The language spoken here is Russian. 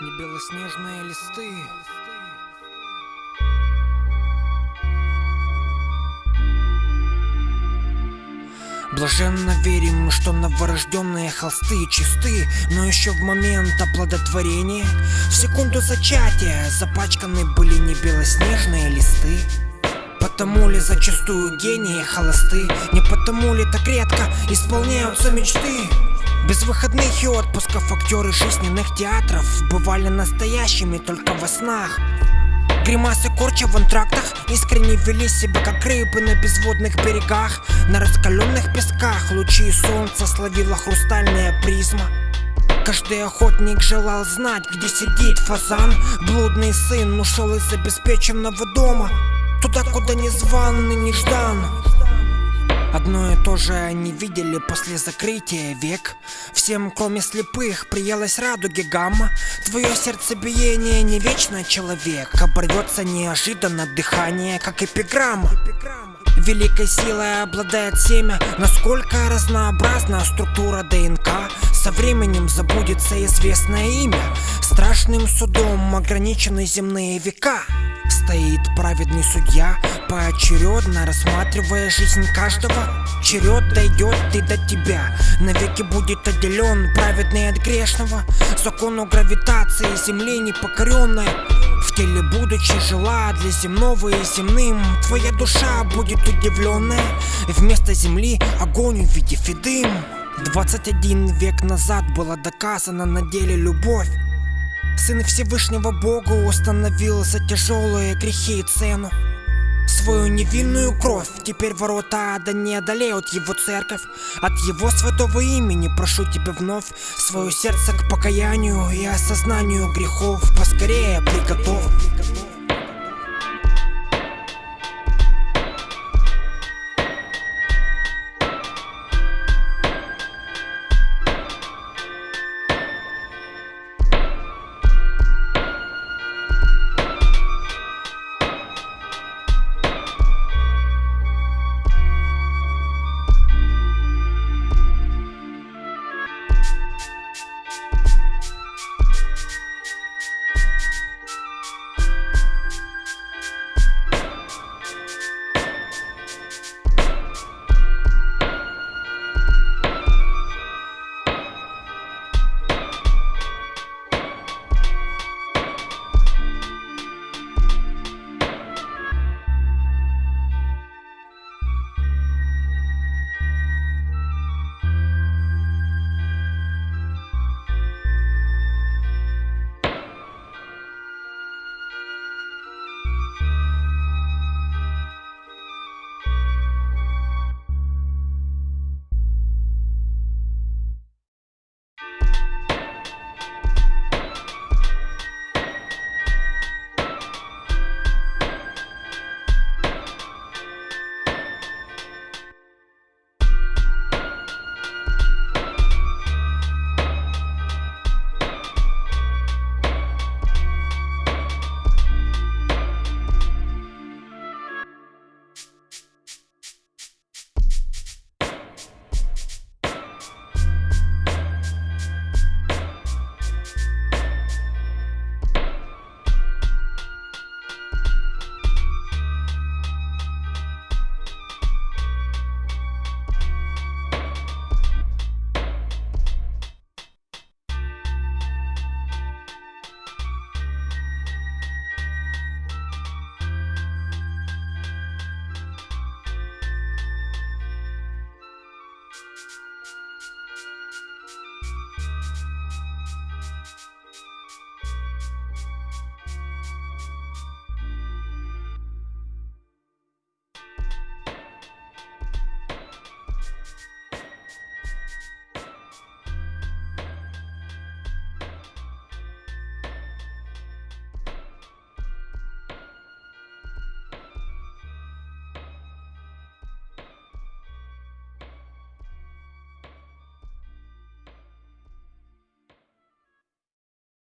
не белоснежные листы. Блаженно верим, что новорожденные холсты чисты, но еще в момент оплодотворения, в секунду зачатия запачканы были не белоснежные листы. Потому ли зачастую гении холосты, не потому ли так редко исполняются мечты? Без выходных и отпусков актеры жизненных театров Бывали настоящими только во снах. Гримасы корча в антрактах Искренне вели себя как рыбы на безводных берегах. На раскаленных песках лучи солнца словила хрустальная призма. Каждый охотник желал знать, где сидит фазан. Блудный сын ушел из обеспеченного дома Туда, куда не зван и не ждан Одно и то же они видели после закрытия век. Всем, кроме слепых, приелась радуги гамма. Твое сердцебиение не вечно, человек. Оборвется неожиданно дыхание, как эпиграмма. Великой силой обладает семя. Насколько разнообразна структура ДНК Со временем забудется известное имя. Страшным судом ограничены земные века Стоит праведный судья, поочередно рассматривая жизнь каждого. Черед дойдет и до тебя, навеки будет отделен праведный от грешного. Закону гравитации земли непокоренная в теле будучи жила для земного и земным Твоя душа будет удивленная. Вместо земли огонь увидев и дым 21 век назад была доказана на деле любовь Сын Всевышнего Бога установил за тяжелые грехи и цену. Свою невинную кровь Теперь ворота ада не одолеют его церковь. От его святого имени прошу тебя вновь Свое сердце к покаянию и осознанию грехов Поскорее приготовь Thank you.